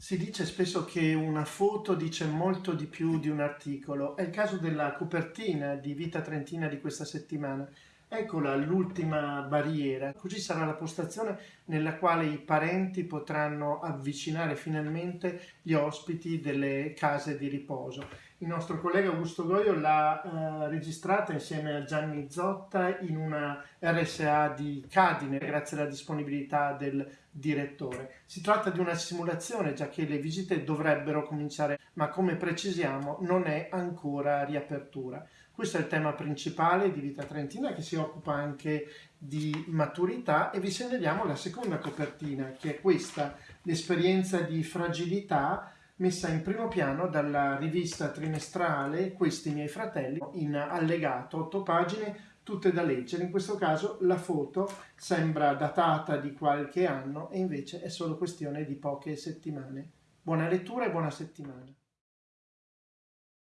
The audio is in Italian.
Si dice spesso che una foto dice molto di più di un articolo. È il caso della copertina di Vita Trentina di questa settimana. Eccola l'ultima barriera, così sarà la postazione nella quale i parenti potranno avvicinare finalmente gli ospiti delle case di riposo. Il nostro collega Augusto Goio l'ha eh, registrata insieme a Gianni Zotta in una RSA di Cadine, grazie alla disponibilità del direttore. Si tratta di una simulazione, già che le visite dovrebbero cominciare, ma come precisiamo non è ancora riapertura. Questo è il tema principale di Vita Trentina che si occupa anche di maturità e vi segnaliamo la seconda copertina che è questa, l'esperienza di fragilità messa in primo piano dalla rivista trimestrale Questi miei fratelli in allegato, otto pagine tutte da leggere. In questo caso la foto sembra datata di qualche anno e invece è solo questione di poche settimane. Buona lettura e buona settimana.